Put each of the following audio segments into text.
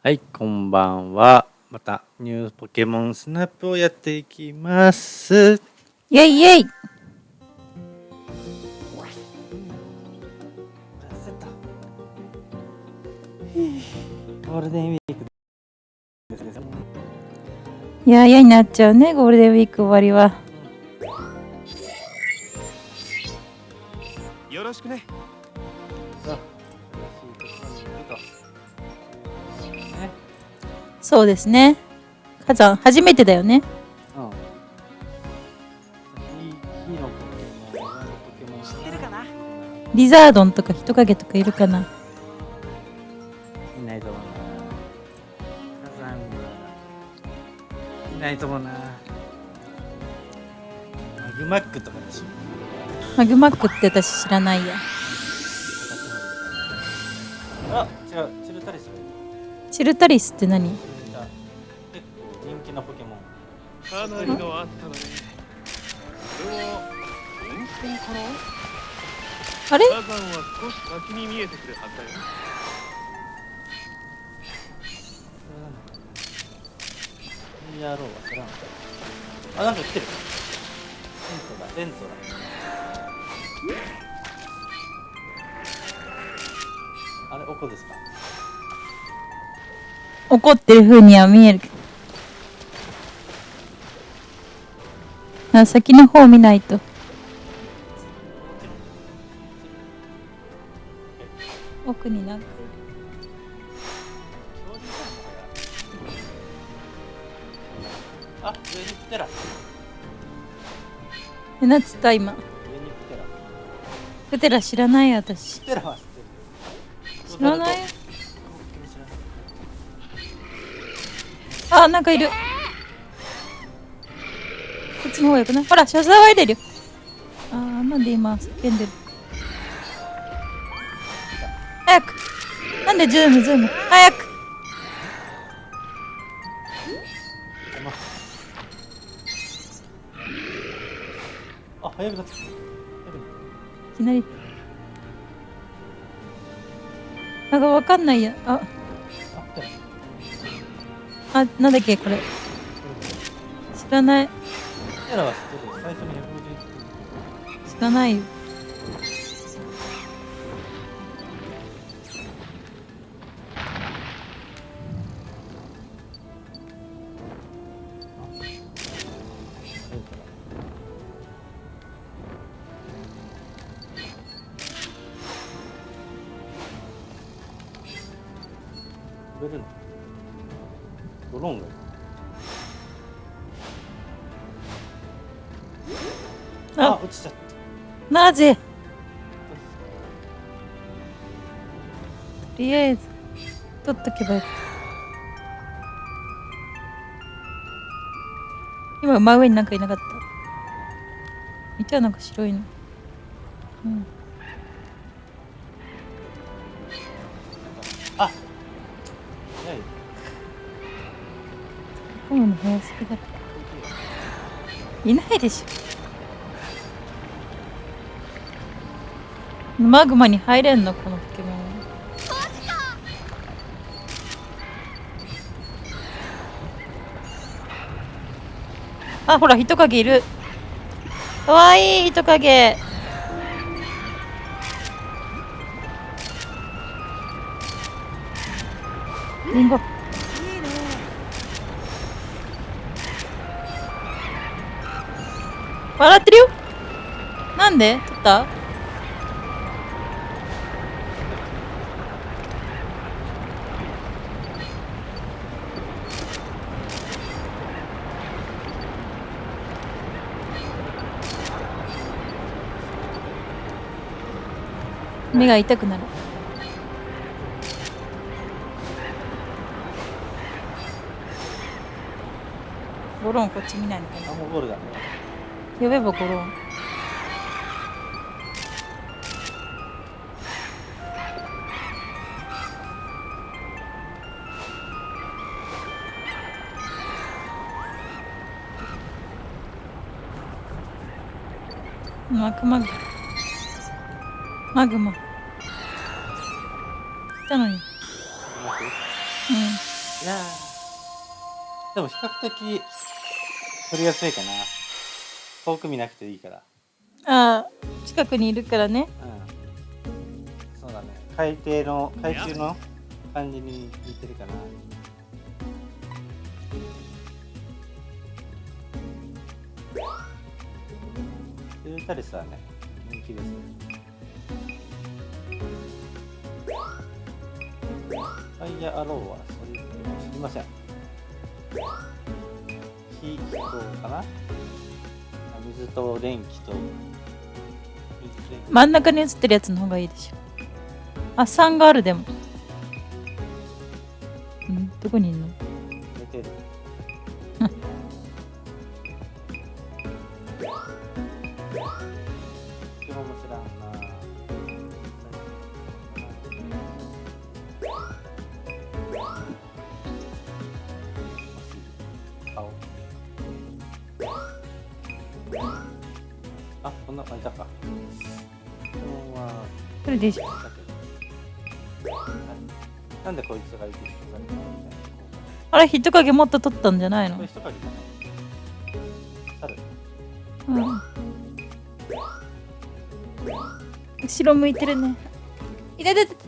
はい、こんばんは。またニューポケモンスナップをやっていきます。イェイイェイゴールデンウィークですね。いや嫌になっちゃうねゴールデンウィーク終わりはよろしくねそうですね火山初めてだよねうん。火火のポケモン、岩のポケモン知ってるかなリザードンとか人影とかいるかないないと思うな。火山はいないと思うな。マグマックとかでしょ。マグマックって私知らないやあ、違う、チルタリス。チルタリスって何？構人気のポケモン。かなりのあったのねこれ？は温泉かなあれ？火山は少し先に見えてくるはずだよやろうは知らん。あ、なんか来てる。レントだ、レントだ。あれ、おこですか？怒ってる風には見えるけどあ先の方見ないと。奥になんか。あ、上に来てら。えなんつった今？上に来てら。プテラ知らない私知らない？あなんかいるこっちの方がよくない？ほらシャ騒いでるよ。あーなんで今叫んでる？早く。なんでズームズーム？早く。あ、早くなった。いきなり。なんかわかんないや。あ。あなんだっけこれ。知らない来てらは知ってるよ。最初に151知らないよドローンがいる。あ、あ落ちちゃった。なぜ？とりあえず取っとけばよかった。今真上になんかいなかった。見たなんか白いの。うん。あ。早い。混むの早すぎだろいないでしょマグマに入れんのこのポケモン。あほら人影いる。かわいい人影。リンゴ。笑ってるよ。なんで？取った？目が痛くなる。ゴロンこっち見ないのかな。ゴールだ。呼べばゴロン。マグマグマグマ。来たのに。うん。いやーでも比較的取りやすいかな。遠く見なくていいから。ああ近くにいるからね。うん。そうだね。海底の海中の感じに似てるかな。ルータリスはね人気ですファイヤーアローはそういうの知りません。火とかな？あ水と電気と電気真ん中に映ってるやつの方がいいでしょ。あ3があるでも。うんどこにいんの？な感じだか基本はそれでいいじゃんだけどなんでこいつがいてる人がいるの？みたいなあれ人影もっと取ったんじゃないの？これ人影じゃない猿。うん。後ろ向いてるね。いててて顔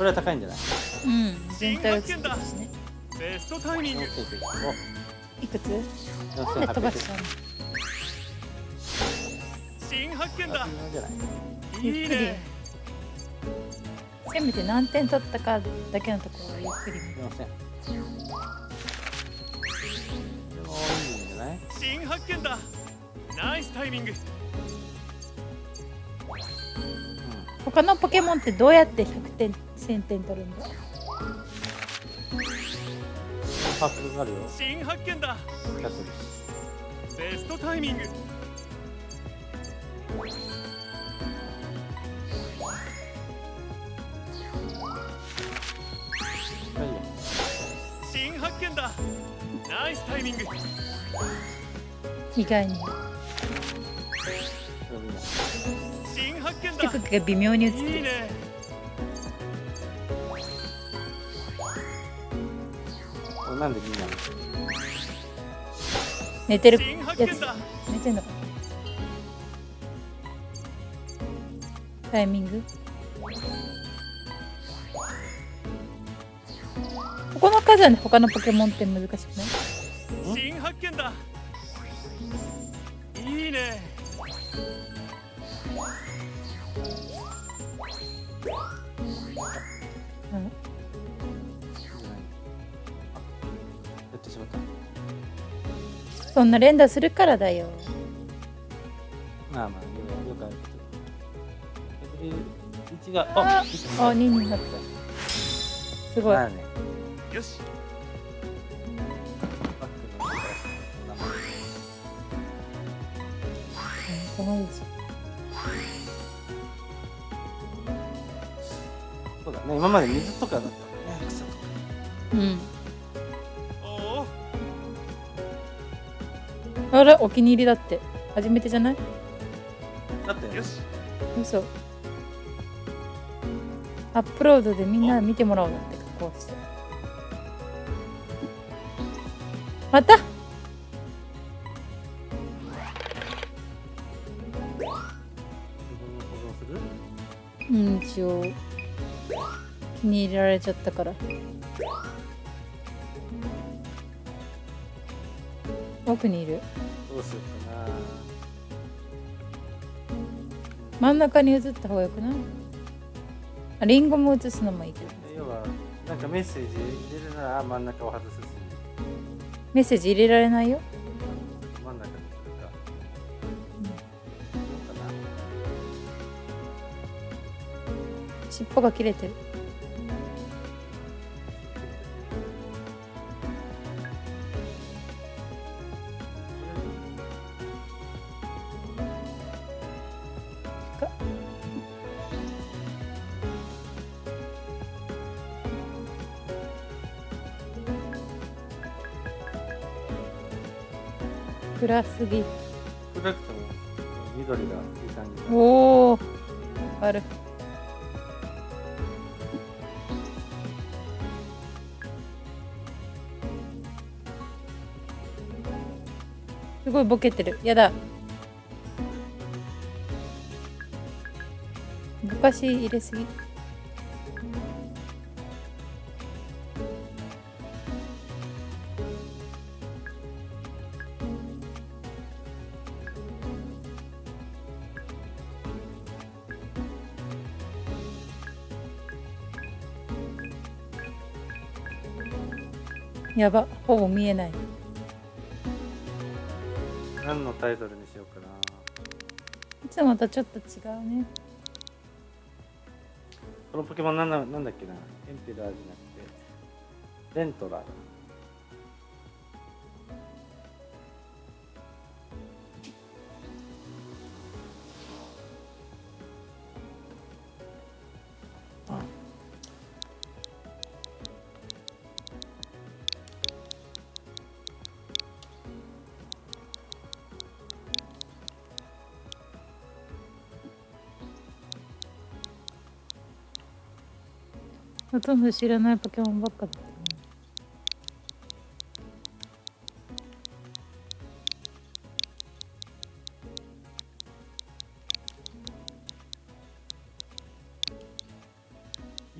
えないあんなんでもなんか映ってるみたいな感じで判定されは高いんじゃない？うん。全体映ってるしね。ベストタイミングいくつ？おなんで飛ばし4800ちゃうの新発見だ。じゃないいいね。せめて何点取ったかだけのところをゆっくり見る4000でもいいん新発見だ。ナイスタイミング。他のポケモンってどうやって100点？1000点取るんだ。パープルがあるよ。新発見だ。ベストタイミング。新発見だ。ナイスタイミング。意外に。新発見だ。微妙に映ってる。いいねなんでみんなの。寝てる。やつ寝てんのか。タイミング？ここの数はね他のポケモンって難しくない？新発見だ。いいね。そんな連打するからだよ。まあまあよよくあるけど1がああ一あ2になった。すごい。まあね。よし。バックの。こんなもんこのいいじそうだね。今まで水とかだったね草とか。ゃんうんあれお気に入りだって。初めてじゃない？だって。よし。嘘。アップロードでみんな見てもらおうなって加工して。また。うん一応。気に入れられちゃったから。奥にいるどうしようかな。真ん中に移った方がよくない？あリンゴも移すのもいいけど。要はなんかメッセージ入れるなら真ん中を外すし。メッセージ入れられないよ。真ん中にするか、どうかな尻尾が切れてる暗すぎ。暗くても緑がいい感じだおおある。すごいボケてる。やだ。ぼかし入れすぎやばほぼ見えない。何のタイトルにしようかな。いつもとちょっと違うね。このポケモンなんだなんだっけな。エンペラーじゃなくて。レントラーだほとんど知らないポケモンばっかだったね。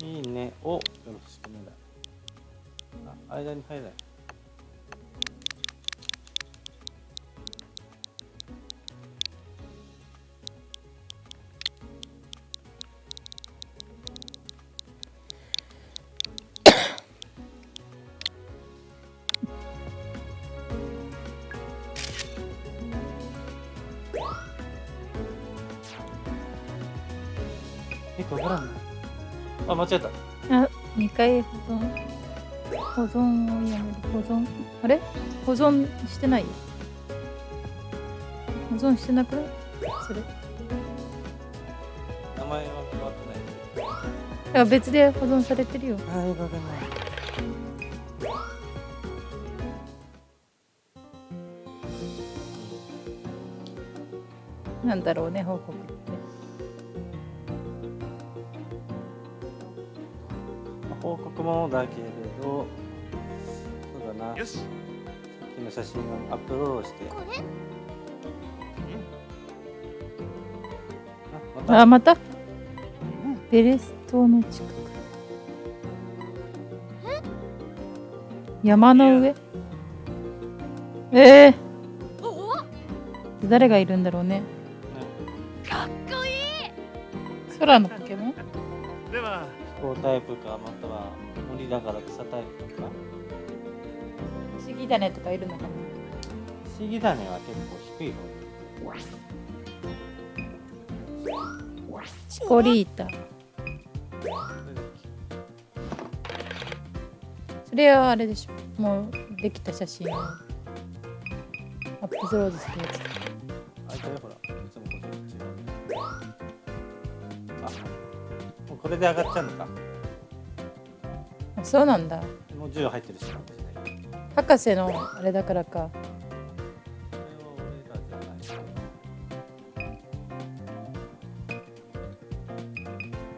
いいね。およろしくねだ。あ間に入らない。え、わからんない。あ、間違えた。あ、2回保存？保存をやめる。保存？あれ？保存してない？よ。保存してなくない？それ？名前は変わってない。だから別で保存されてるよ。あ、よくわかんない。なんだろうね、報告って。報告もだけれど、そうだな。よし。さっきの写真をアップロードして。あ、また。あ、また？ベレス島の近く。山の上？ええ誰がいるんだろうね。ねかっこいい。空のポケモン？では飛行タイプか、または森だから草タイプとか。不思議種とかいるのかな不思議種は結構低い方。チコリータ。それだそれはあれでしょ。もうできた写真をアップロードするやつ。あ、いたよ、ほら。これで上がっちゃうのか。あそうなんだ。もう10入ってるし。博士のあれだからか。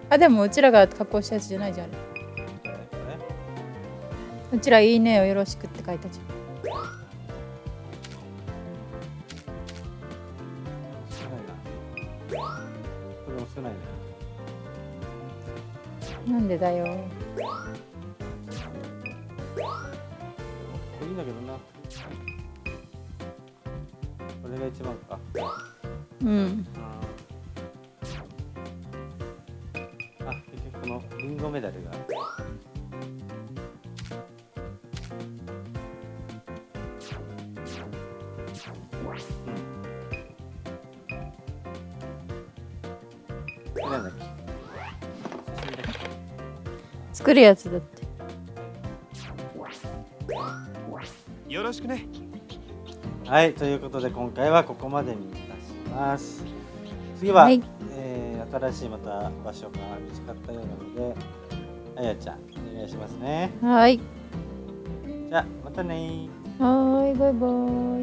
あ、でもうちらが加工したやつじゃないじゃん。うちらいいねをよろしくって書いたじれ少ないな。これも少ないな。なんでだよ。かっいいんだけどな。これが一番か。うん。あ結局このリンゴメダルが。うん。なんだっけ。作るやつだってよろしくねはい、ということで今回はここまでにいたします。次は、はいえー新しいまた場所が見つかったようなので、あやちゃん、お願いしますね。はいじゃあ、またねー。はーいバイバイ